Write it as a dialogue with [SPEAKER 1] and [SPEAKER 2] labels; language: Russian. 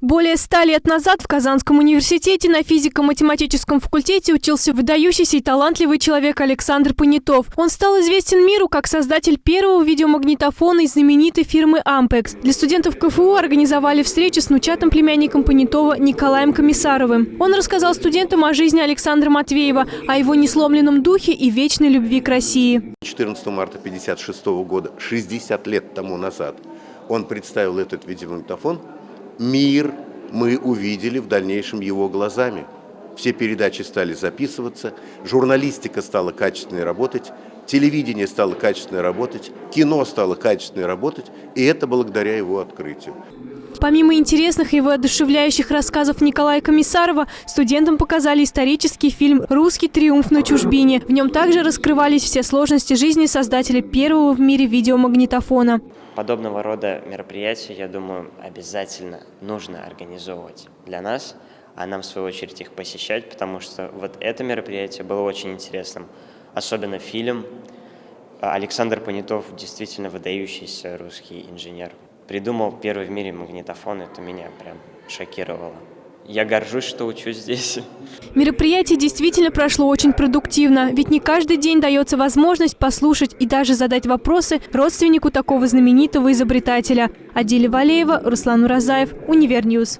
[SPEAKER 1] Более ста лет назад в Казанском университете на физико-математическом факультете учился выдающийся и талантливый человек Александр Понятов. Он стал известен миру как создатель первого видеомагнитофона из знаменитой фирмы «Ампекс». Для студентов КФУ организовали встречу с внучатым племянником Понятова Николаем Комиссаровым. Он рассказал студентам о жизни Александра Матвеева, о его несломленном духе и вечной любви к России.
[SPEAKER 2] 14 марта 1956 года, 60 лет тому назад, он представил этот видеомагнитофон – мир мы увидели в дальнейшем его глазами. Все передачи стали записываться, журналистика стала качественной работать, телевидение стало качественно работать, кино стало качественно работать, и это благодаря его открытию.
[SPEAKER 1] Помимо интересных и воодушевляющих рассказов Николая Комиссарова, студентам показали исторический фильм «Русский триумф на чужбине». В нем также раскрывались все сложности жизни создателя первого в мире видеомагнитофона.
[SPEAKER 3] Подобного рода мероприятия, я думаю, обязательно нужно организовывать для нас, а нам, в свою очередь, их посещать, потому что вот это мероприятие было очень интересным. Особенно фильм. Александр Понятов действительно выдающийся русский инженер. Придумал первый в мире магнитофон, это меня прям шокировало. Я горжусь, что учусь здесь.
[SPEAKER 1] Мероприятие действительно прошло очень продуктивно, ведь не каждый день дается возможность послушать и даже задать вопросы родственнику такого знаменитого изобретателя. Адиля Валеева, Руслан Уразаев, Univer News.